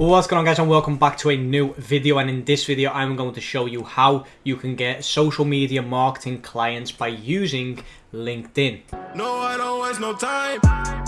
What's going on guys and welcome back to a new video and in this video I'm going to show you how you can get social media marketing clients by using LinkedIn. No, I don't waste no time.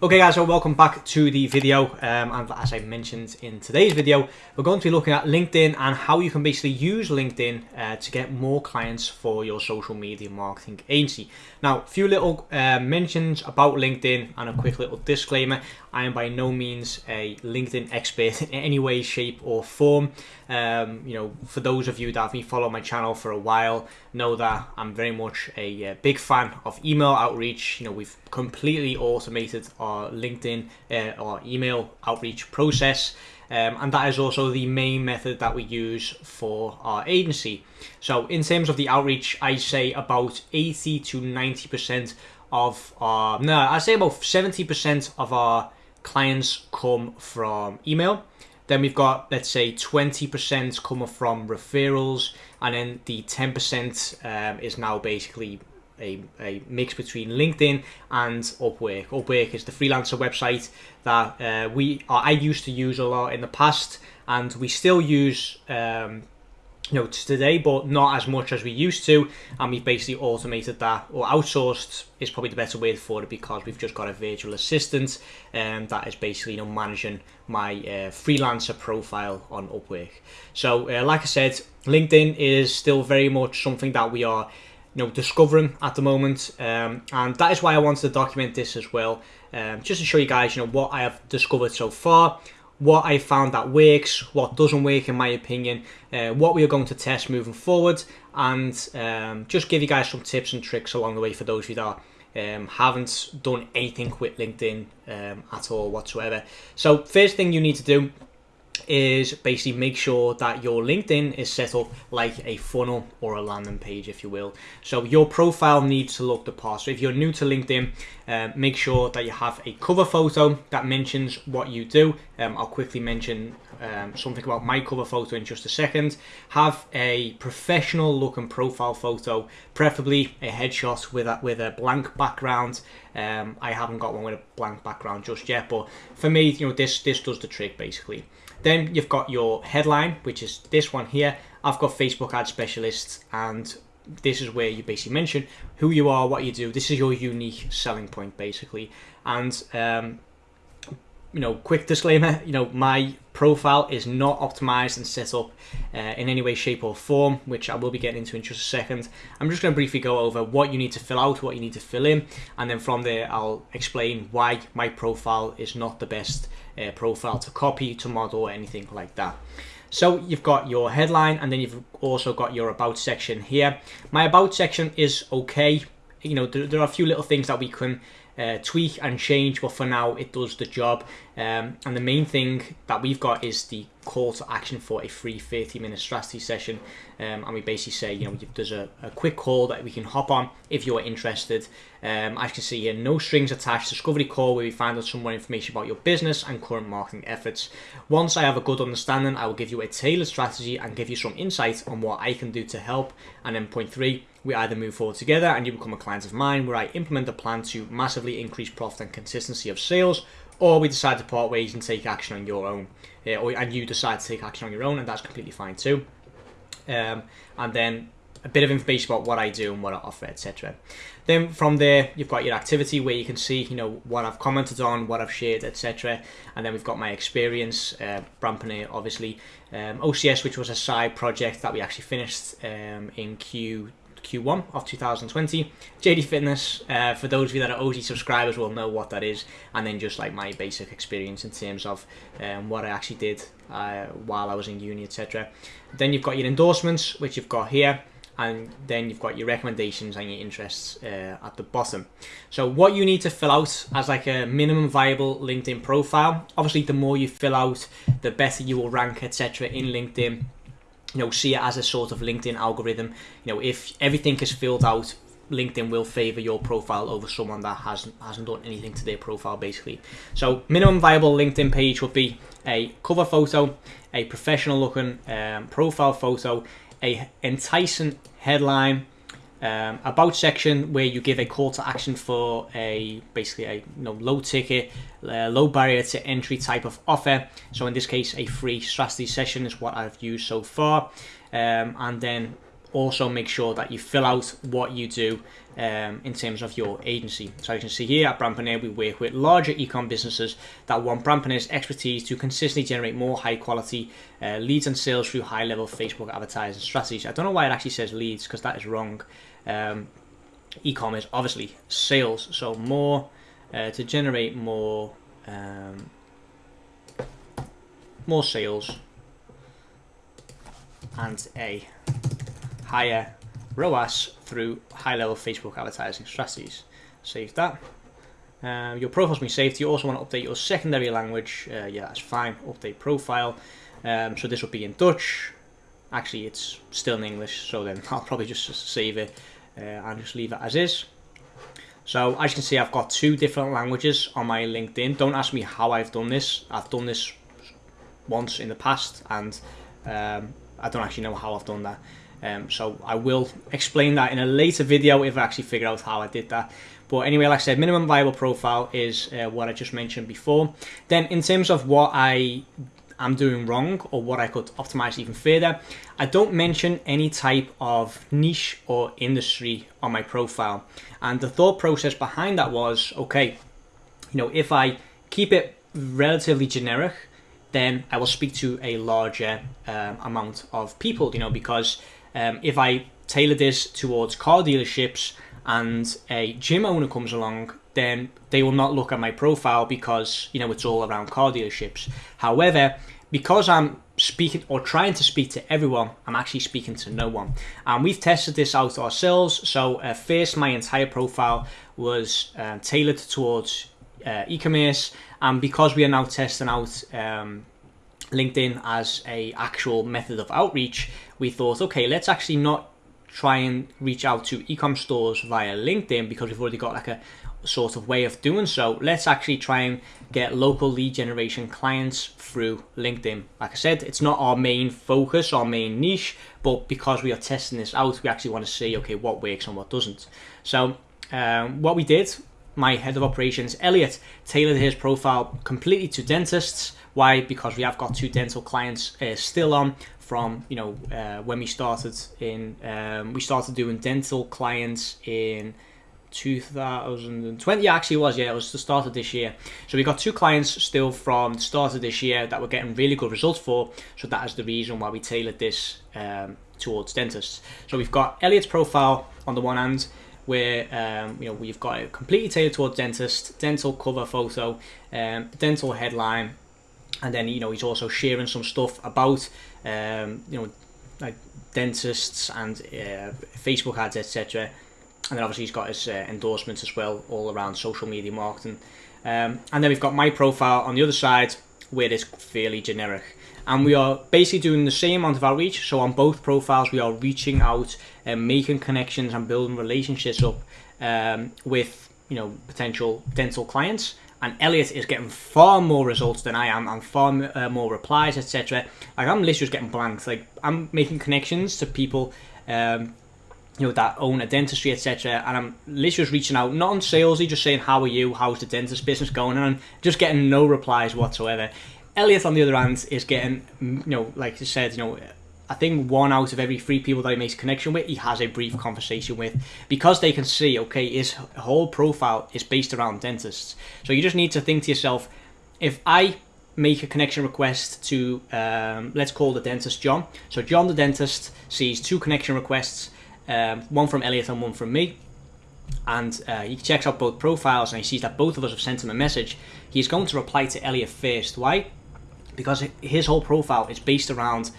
Okay guys, so welcome back to the video um, and as I mentioned in today's video, we're going to be looking at LinkedIn and how you can basically use LinkedIn uh, to get more clients for your social media marketing agency. Now, a few little uh, mentions about LinkedIn and a quick little disclaimer. I am by no means a LinkedIn expert in any way, shape or form. Um, you know, for those of you that have been following my channel for a while, know that I'm very much a uh, big fan of email outreach. You know, we've completely automated our LinkedIn uh, or email outreach process. Um, and that is also the main method that we use for our agency. So in terms of the outreach, I say about 80 to 90% of our, no, I say about 70% of our clients come from email. Then we've got, let's say, 20% coming from referrals, and then the 10% um, is now basically a, a mix between LinkedIn and Upwork. Upwork is the freelancer website that uh, we I used to use a lot in the past, and we still use um, you know today, but not as much as we used to. And we've basically automated that or outsourced is probably the better way for it because we've just got a virtual assistant um, that is basically you know managing my uh, freelancer profile on Upwork. So uh, like I said, LinkedIn is still very much something that we are know discovering at the moment um, and that is why I wanted to document this as well um, just to show you guys you know what I have discovered so far what I found that works what doesn't work in my opinion uh, what we are going to test moving forward and um, just give you guys some tips and tricks along the way for those of you that haven't done anything with LinkedIn um, at all whatsoever. So first thing you need to do is basically make sure that your LinkedIn is set up like a funnel or a landing page, if you will. So your profile needs to look the part. So if you're new to LinkedIn, uh, make sure that you have a cover photo that mentions what you do. Um, I'll quickly mention um, something about my cover photo in just a second. Have a professional looking profile photo, preferably a headshot with a, with a blank background. Um, I haven't got one with a blank background just yet, but for me, you know, this this does the trick basically. Then you've got your headline, which is this one here. I've got Facebook ad specialists and this is where you basically mention who you are, what you do. This is your unique selling point basically. And um, you know, quick disclaimer, you know, my profile is not optimized and set up uh, in any way, shape or form, which I will be getting into in just a second. I'm just going to briefly go over what you need to fill out, what you need to fill in, and then from there I'll explain why my profile is not the best uh, profile to copy, to model, or anything like that. So you've got your headline and then you've also got your about section here. My about section is okay. You know, there, there are a few little things that we can uh, tweak and change, but for now it does the job. Um, and the main thing that we've got is the call to action for a free 30 minute strategy session. Um, and we basically say, you know, there's a, a, quick call that we can hop on if you're interested. Um, as you can see here, no strings attached, discovery call where we find out some more information about your business and current marketing efforts. Once I have a good understanding, I will give you a tailored strategy and give you some insight on what I can do to help. And then point three, we either move forward together and you become a client of mine where I implement a plan to massively increase profit and consistency of sales, or we decide to part ways and take action on your own, uh, or, and you decide to take action on your own, and that's completely fine too. Um, and then a bit of information about what I do and what I offer, etc. Then from there, you've got your activity where you can see, you know, what I've commented on, what I've shared, etc. And then we've got my experience, uh, obviously, um, OCS, which was a side project that we actually finished um, in Q Q1 of 2020. JD Fitness, uh, for those of you that are OG subscribers will know what that is, and then just like my basic experience in terms of um, what I actually did uh, while I was in uni, etc. Then you've got your endorsements, which you've got here, and then you've got your recommendations and your interests uh, at the bottom. So what you need to fill out as like a minimum viable LinkedIn profile, obviously the more you fill out, the better you will rank, etc. in LinkedIn you know, see it as a sort of LinkedIn algorithm. You know, if everything is filled out, LinkedIn will favor your profile over someone that hasn't hasn't done anything to their profile basically. So minimum viable LinkedIn page would be a cover photo, a professional looking um, profile photo, a enticing headline, um, about section where you give a call to action for a basically a you know low ticket, uh, low barrier to entry type of offer. So in this case, a free strategy session is what I've used so far, um, and then also make sure that you fill out what you do um, in terms of your agency. So you can see here at Brandpreneur, we work with larger e-com businesses that want Brandpreneur's expertise to consistently generate more high quality uh, leads and sales through high level Facebook advertising strategies. I don't know why it actually says leads because that is wrong. Um, e-com is obviously sales, so more uh, to generate more um, more sales and a higher ROAS through high-level Facebook advertising strategies. Save that. Uh, your profile's been saved. You also want to update your secondary language. Uh, yeah, that's fine. Update profile. Um, so this will be in Dutch. Actually, it's still in English, so then I'll probably just save it uh, and just leave it as is. So as you can see, I've got two different languages on my LinkedIn. Don't ask me how I've done this. I've done this once in the past, and um, I don't actually know how I've done that. Um, so I will explain that in a later video if I actually figure out how I did that. But anyway, like I said, minimum viable profile is uh, what I just mentioned before. Then in terms of what I am doing wrong or what I could optimize even further, I don't mention any type of niche or industry on my profile. And the thought process behind that was, okay, you know, if I keep it relatively generic, then I will speak to a larger um, amount of people, you know, because um, if I tailor this towards car dealerships and a gym owner comes along, then they will not look at my profile because you know it's all around car dealerships. However, because I'm speaking or trying to speak to everyone, I'm actually speaking to no one. And we've tested this out ourselves. So uh, first, my entire profile was uh, tailored towards uh, e-commerce, and because we are now testing out um, LinkedIn as a actual method of outreach, we thought, okay, let's actually not try and reach out to ecom stores via LinkedIn because we've already got like a sort of way of doing so. Let's actually try and get local lead generation clients through LinkedIn. Like I said, it's not our main focus, our main niche, but because we are testing this out, we actually want to see, okay, what works and what doesn't. So um, what we did, my head of operations, Elliot, tailored his profile completely to dentists. Why? Because we have got two dental clients uh, still on from you know uh, when we started in um, we started doing dental clients in 2020 actually was yeah it was the start of this year so we got two clients still from the start of this year that we're getting really good results for so that is the reason why we tailored this um, towards dentists so we've got Elliot's profile on the one hand where um, you know we've got it completely tailored towards dentist dental cover photo um, dental headline and then you know he's also sharing some stuff about um, you know like dentists and uh, Facebook ads etc and then obviously he's got his uh, endorsements as well all around social media marketing. Um, and then we've got my profile on the other side where it's fairly generic and we are basically doing the same amount of outreach so on both profiles we are reaching out and making connections and building relationships up um, with you know potential dental clients and Elliot is getting far more results than I am and far uh, more replies, etc. Like I'm literally just getting blanks. Like I'm making connections to people, um, you know, that own a dentistry, etc. And I'm literally just reaching out, not on salesy, just saying, "How are you? How's the dentist business going?" And I'm just getting no replies whatsoever. Elliot, on the other hand, is getting, you know, like I said, you know, I think one out of every three people that he makes connection with, he has a brief conversation with because they can see, okay, his whole profile is based around dentists. So you just need to think to yourself, if I make a connection request to, um, let's call the dentist John. So John the dentist sees two connection requests, um, one from Elliot and one from me. And uh, he checks out both profiles and he sees that both of us have sent him a message. He's going to reply to Elliot first. Why? Because his whole profile is based around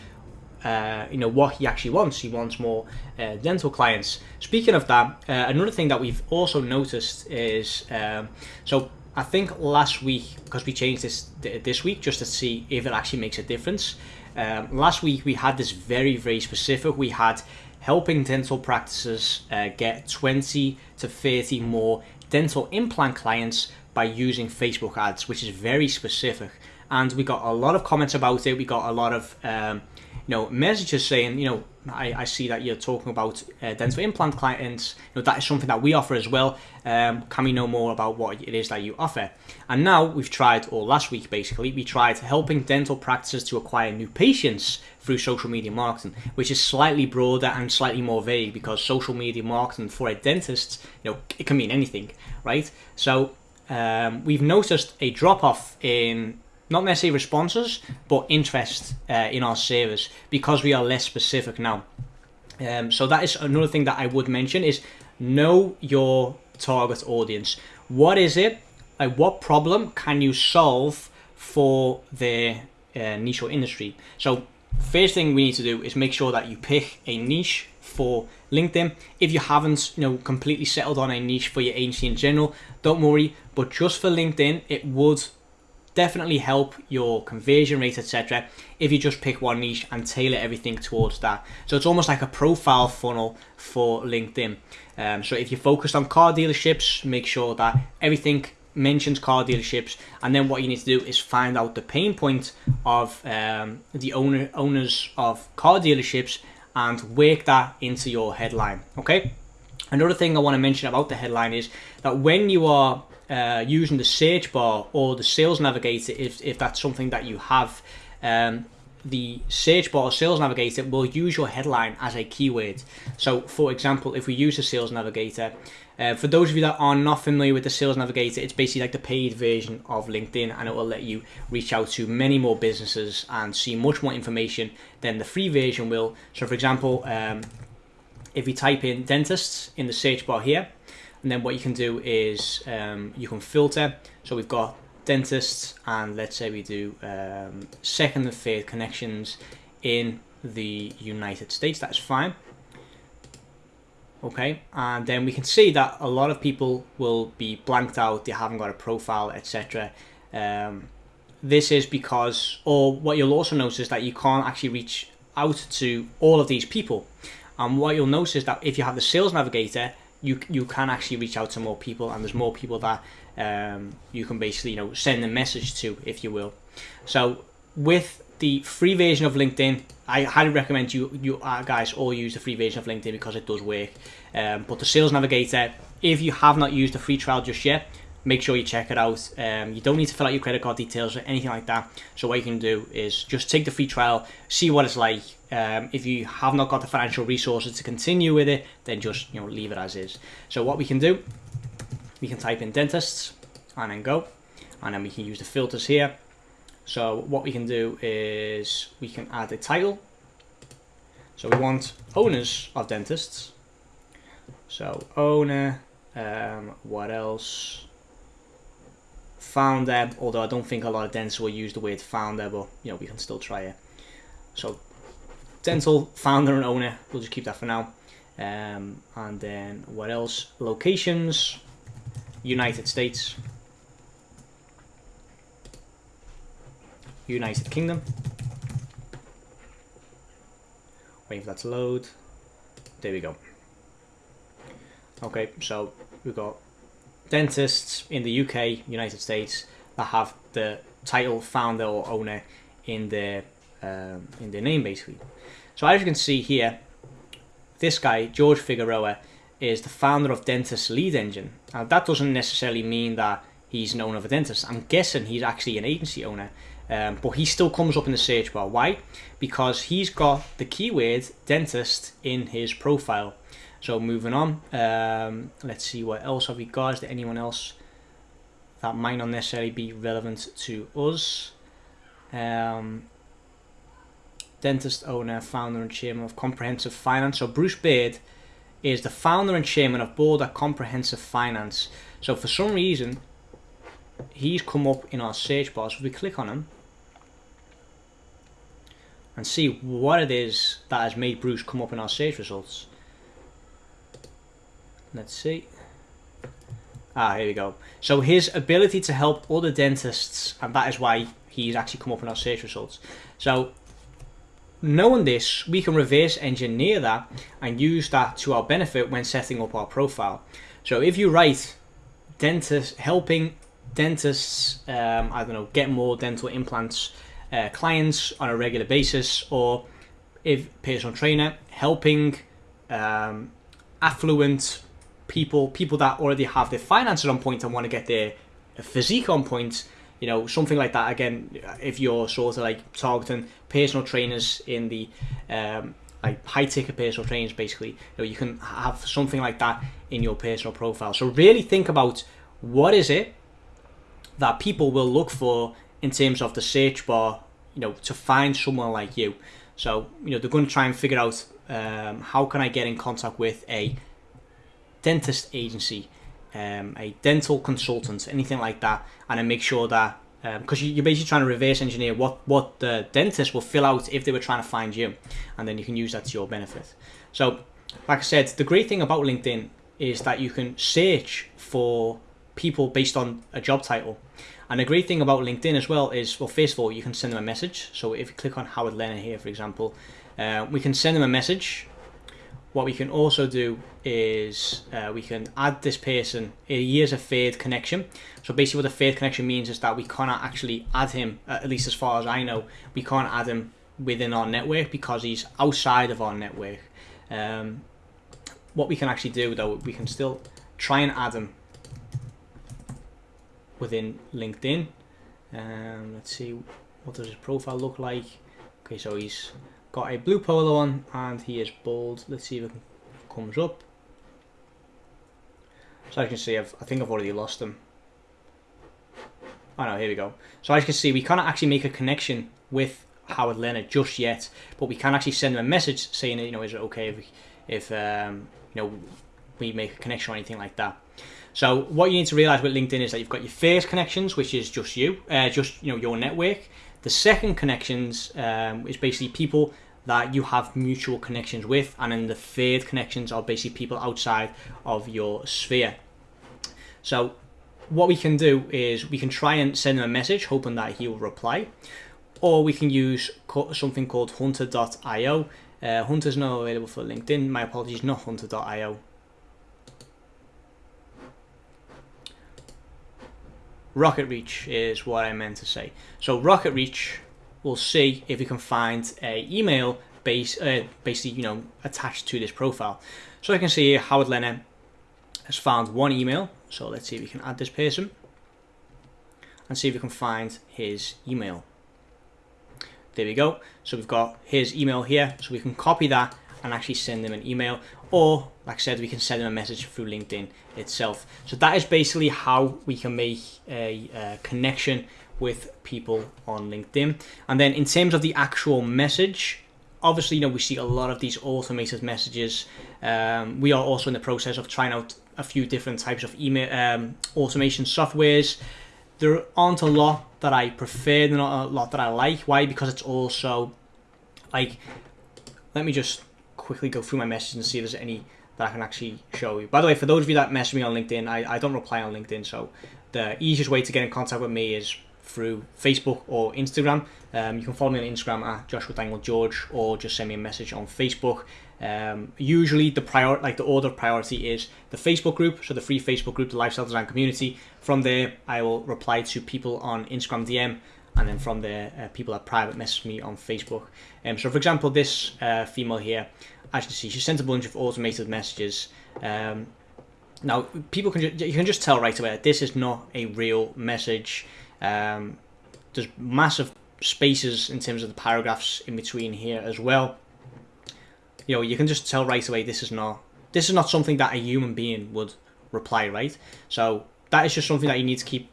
uh, you know what he actually wants. He wants more uh, dental clients. Speaking of that, uh, another thing that we've also noticed is um, so I think last week because we changed this this week just to see if it actually makes a difference. Um, last week we had this very very specific. We had helping dental practices uh, get 20 to 30 more dental implant clients by using Facebook ads, which is very specific. And we got a lot of comments about it. We got a lot of um, you know messages saying, you know, I, I see that you're talking about uh, dental implant clients. You know, that is something that we offer as well. Um, can we know more about what it is that you offer? And now we've tried, or last week basically, we tried helping dental practices to acquire new patients through social media marketing, which is slightly broader and slightly more vague because social media marketing for a dentist, you know, it can mean anything, right? So um, we've noticed a drop off in not necessarily responses, but interest uh, in our service because we are less specific now. Um, so that is another thing that I would mention is know your target audience. What is it? Like what problem can you solve for their uh, niche or industry? So first thing we need to do is make sure that you pick a niche for LinkedIn. If you haven't, you know, completely settled on a niche for your agency in general, don't worry. But just for LinkedIn, it would definitely help your conversion rate, etc. If you just pick one niche and tailor everything towards that. So it's almost like a profile funnel for LinkedIn. Um, so if you're focused on car dealerships, make sure that everything mentions car dealerships, and then what you need to do is find out the pain point of um, the owner owners of car dealerships and work that into your headline. Okay. Another thing I want to mention about the headline is that when you are uh, using the search bar or the sales navigator, if, if that's something that you have, um, the search bar or sales navigator will use your headline as a keyword. So, for example, if we use the sales navigator, uh, for those of you that are not familiar with the sales navigator, it's basically like the paid version of LinkedIn and it will let you reach out to many more businesses and see much more information than the free version will. So, for example, um, if you type in dentists in the search bar here, and then what you can do is um, you can filter. So we've got dentists, and let's say we do um, second and third connections in the United States. That's fine. Okay, and then we can see that a lot of people will be blanked out. They haven't got a profile, etc. Um, this is because, or what you'll also notice is that you can't actually reach out to all of these people. And what you'll notice is that if you have the sales navigator, you you can actually reach out to more people, and there's more people that um, you can basically you know send a message to, if you will. So with the free version of LinkedIn, I highly recommend you you uh, guys all use the free version of LinkedIn because it does work. Um, but the Sales Navigator, if you have not used the free trial just yet, make sure you check it out. Um, you don't need to fill out your credit card details or anything like that. So what you can do is just take the free trial, see what it's like. Um, if you have not got the financial resources to continue with it, then just you know leave it as is. So what we can do, we can type in dentists and then go, and then we can use the filters here. So what we can do is we can add a title. So we want owners of dentists. So owner, um, what else? Founder, although I don't think a lot of dentists will use the word founder, but you know, we can still try it. So dental founder and owner, we'll just keep that for now. Um, and then what else? Locations, United States, United Kingdom. Wait for that to load. There we go. Okay, so we've got dentists in the UK, United States, that have the title founder or owner in their um, in their name, basically. So as you can see here, this guy George Figueroa is the founder of Dentist Lead Engine. Now that doesn't necessarily mean that he's an owner of a dentist. I'm guessing he's actually an agency owner, um, but he still comes up in the search bar. Why? Because he's got the keyword dentist in his profile. So moving on, um, let's see what else have we got. Is there anyone else that might not necessarily be relevant to us? Um, dentist owner, founder and chairman of Comprehensive Finance. So Bruce Beard is the founder and chairman of board at Comprehensive Finance. So for some reason, he's come up in our search bar. So if we click on him and see what it is that has made Bruce come up in our search results. Let's see. Ah, here we go. So his ability to help other dentists, and that is why he's actually come up in our search results. So knowing this, we can reverse engineer that and use that to our benefit when setting up our profile. So if you write dentist helping dentists, um, I don't know, get more dental implants uh, clients on a regular basis, or if personal trainer helping um, affluent people, people that already have their finances on point and want to get their physique on point, you know, something like that. Again, if you're sort of like targeting personal trainers in the um, like high ticket personal trainers, basically, you know, you can have something like that in your personal profile. So really think about what is it that people will look for in terms of the search bar, you know, to find someone like you. So, you know, they're going to try and figure out um, how can I get in contact with a dentist agency, um, a dental consultant, anything like that, and I make sure that because um, you're basically trying to reverse engineer what what the dentist will fill out if they were trying to find you, and then you can use that to your benefit. So, like I said, the great thing about LinkedIn is that you can search for people based on a job title. And the great thing about LinkedIn as well is, well, first of all, you can send them a message. So if you click on Howard Leonard here, for example, uh, we can send them a message what we can also do is uh, we can add this person, he is a third connection. So basically what a third connection means is that we cannot actually add him, uh, at least as far as I know, we can't add him within our network because he's outside of our network. Um, what we can actually do though, we can still try and add him within LinkedIn. Um, let's see, what does his profile look like? Okay, so he's got a blue polo on and he is bold. Let's see if it comes up. So as you can see, I've, I think I've already lost him. Oh no, here we go. So as you can see, we can't actually make a connection with Howard Leonard just yet, but we can actually send him a message saying, you know, is it okay if, if um, you know, we make a connection or anything like that. So what you need to realize with LinkedIn is that you've got your first connections, which is just you, uh, just you know your network. The second connections um, is basically people that you have mutual connections with, and then the third connections are basically people outside of your sphere. So what we can do is we can try and send him a message hoping that he will reply or we can use something called hunter.io uh, hunter's not available for linkedin. My apologies not hunter.io RocketReach is what I meant to say. So RocketReach will see if we can find a email base, uh, basically, you know, attached to this profile. So I can see Howard Leonard has found one email. So let's see if we can add this person and see if we can find his email. There we go. So we've got his email here. So we can copy that and actually send them an email or like I said we can send them a message through LinkedIn itself so that is basically how we can make a, a connection with people on LinkedIn and then in terms of the actual message obviously you know we see a lot of these automated messages um, we are also in the process of trying out a few different types of email um, automation softwares there aren't a lot that I prefer, not a lot that I like. Why? Because it's also like, let me just quickly go through my messages and see if there's any that I can actually show you. By the way, for those of you that message me on LinkedIn, I, I don't reply on LinkedIn, so the easiest way to get in contact with me is through Facebook or Instagram. Um, you can follow me on Instagram at Joshua Dangle George, or just send me a message on Facebook. Um, usually, the prior like the order of priority is the Facebook group, so the free Facebook group, the Lifestyle Design Community. From there, I will reply to people on Instagram DM and then from there, uh, people that private message me on Facebook. Um, so, for example, this uh, female here, as you can see, she sent a bunch of automated messages. Um, now, people can you can just tell right away that this is not a real message. Um, there's massive spaces in terms of the paragraphs in between here as well. You know, you can just tell right away this is not this is not something that a human being would reply, right? So that is just something that you need to keep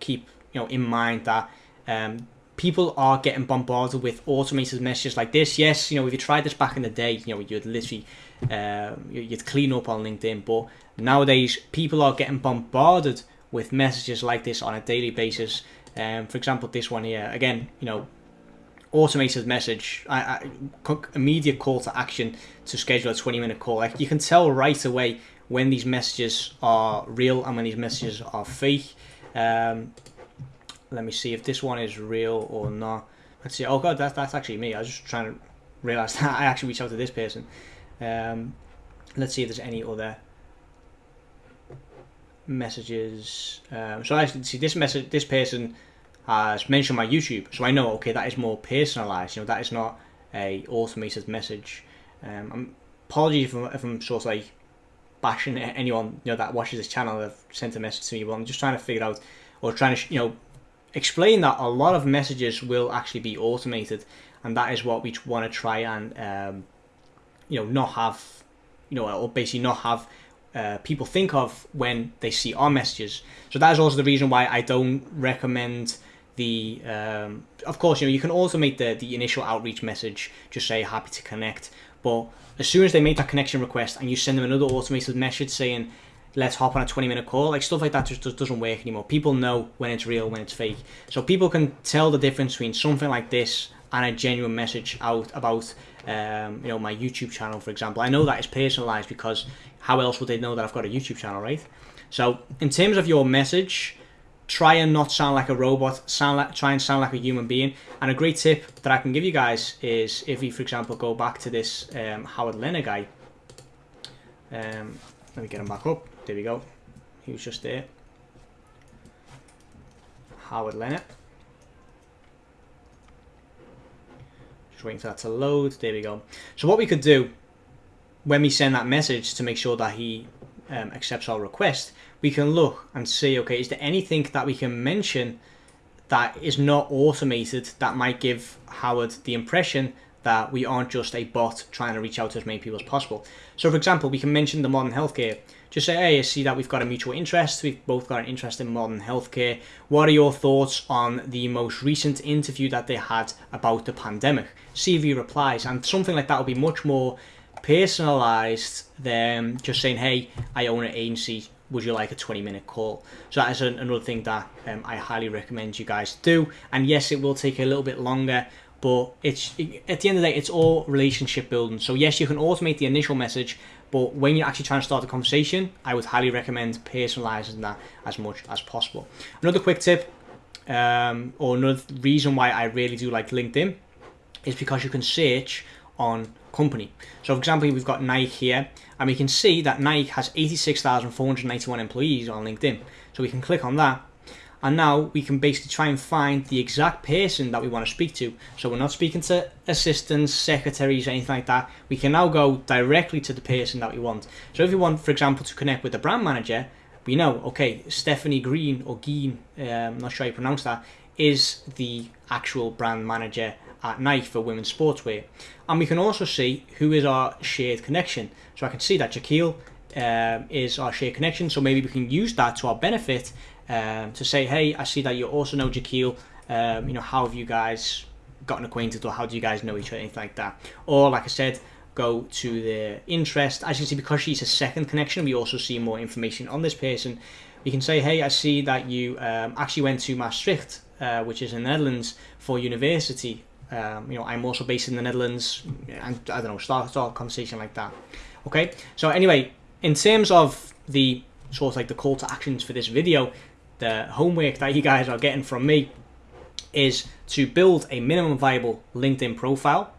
keep you know in mind that um, people are getting bombarded with automated messages like this. Yes, you know, if you tried this back in the day, you know, you'd literally uh, you'd clean up on LinkedIn. But nowadays, people are getting bombarded with messages like this on a daily basis. Um, for example, this one here, again, you know, automated message, I, I, immediate call to action to schedule a 20 minute call. Like you can tell right away when these messages are real and when these messages are fake. Um, let me see if this one is real or not. Let's see. Oh god, that's that's actually me. I was just trying to realize that I actually reached out to this person. Um, let's see if there's any other messages. Um, so I see this message. This person has mentioned my YouTube, so I know okay that is more personalized. You know that is not a automated message. Um, I'm, apologies if I'm, if I'm sort of like bashing anyone you know that watches this channel that sent a message to me, but I'm just trying to figure out or trying to you know explain that a lot of messages will actually be automated, and that is what we want to try and um, you know not have you know or basically not have uh, people think of when they see our messages. So that is also the reason why I don't recommend the. Um, of course, you know you can automate the the initial outreach message. Just say happy to connect, but as soon as they make that connection request and you send them another automated message saying let's hop on a 20 minute call like stuff like that just, just doesn't work anymore. People know when it's real when it's fake. So people can tell the difference between something like this and a genuine message out about um, you know my YouTube channel for example. I know that is personalized because how else would they know that I've got a YouTube channel right? So in terms of your message try and not sound like a robot sound like try and sound like a human being. And a great tip that I can give you guys is if you for example go back to this um, Howard Leonard guy. Um, let me get him back up there we go. He was just there. Howard Leonard. Just waiting for that to load. There we go. So what we could do when we send that message to make sure that he um, accepts our request we can look and see okay is there anything that we can mention that is not automated that might give Howard the impression that we aren't just a bot trying to reach out to as many people as possible. So for example, we can mention the modern healthcare. Just say, hey, I see that we've got a mutual interest. We've both got an interest in modern healthcare. What are your thoughts on the most recent interview that they had about the pandemic? See if he replies. And something like that will be much more personalized than just saying, hey, I own an agency. Would you like a 20 minute call? So that is another thing that um, I highly recommend you guys do. And yes, it will take a little bit longer but it's at the end of the day it's all relationship building so yes you can automate the initial message but when you're actually trying to start a conversation i would highly recommend personalizing that as much as possible. Another quick tip um, or another reason why i really do like linkedin is because you can search on company. So for example we've got nike here and we can see that nike has 86491 employees on linkedin. So we can click on that and now we can basically try and find the exact person that we want to speak to. So we're not speaking to assistants, secretaries, anything like that. We can now go directly to the person that we want. So if we want, for example, to connect with the brand manager, we know, okay, Stephanie Green or Geen, um, I'm not sure how you pronounce that, is the actual brand manager at Nike for women's sportswear. And we can also see who is our shared connection. So I can see that Jaquil um, is our shared connection. So maybe we can use that to our benefit um, to say, hey, I see that you also know Jaquil. Um, you know, how have you guys gotten acquainted or how do you guys know each other, anything like that. Or like I said, go to the interest. As you can see, because she's a second connection, we also see more information on this person. We can say, hey, I see that you um, actually went to Maastricht, uh, which is in the Netherlands, for university. Um, you know, I'm also based in the Netherlands, and I don't know, start, start a conversation like that. Okay, so anyway, in terms of the sort of like the call to actions for this video, the homework that you guys are getting from me is to build a minimum viable LinkedIn profile,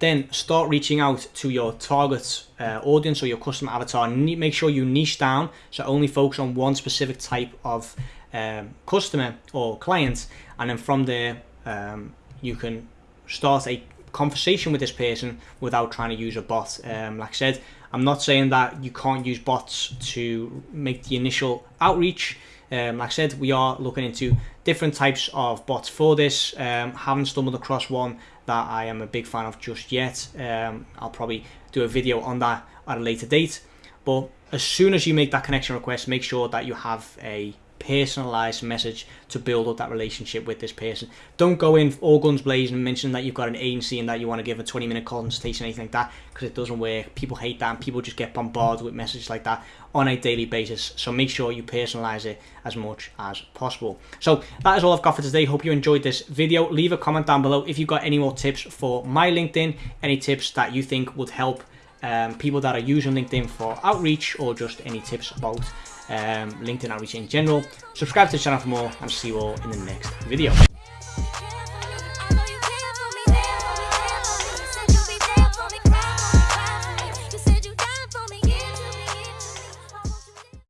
then start reaching out to your target uh, audience or your customer avatar. Make sure you niche down, so only focus on one specific type of um, customer or client, and then from there um, you can start a conversation with this person without trying to use a bot. Um, like I said, I'm not saying that you can't use bots to make the initial outreach. Um, like I said, we are looking into different types of bots for this. Um, haven't stumbled across one that I am a big fan of just yet. Um, I'll probably do a video on that at a later date. But as soon as you make that connection request, make sure that you have a personalized message to build up that relationship with this person. Don't go in all guns blazing and mention that you've got an agency and that you want to give a 20 minute consultation, anything like that, because it doesn't work. People hate that and people just get bombarded with messages like that on a daily basis. So make sure you personalize it as much as possible. So that is all I've got for today. Hope you enjoyed this video. Leave a comment down below if you've got any more tips for my LinkedIn, any tips that you think would help um, people that are using LinkedIn for outreach or just any tips about um, LinkedIn outreach in general. Subscribe to the channel for more and see you all in the next video.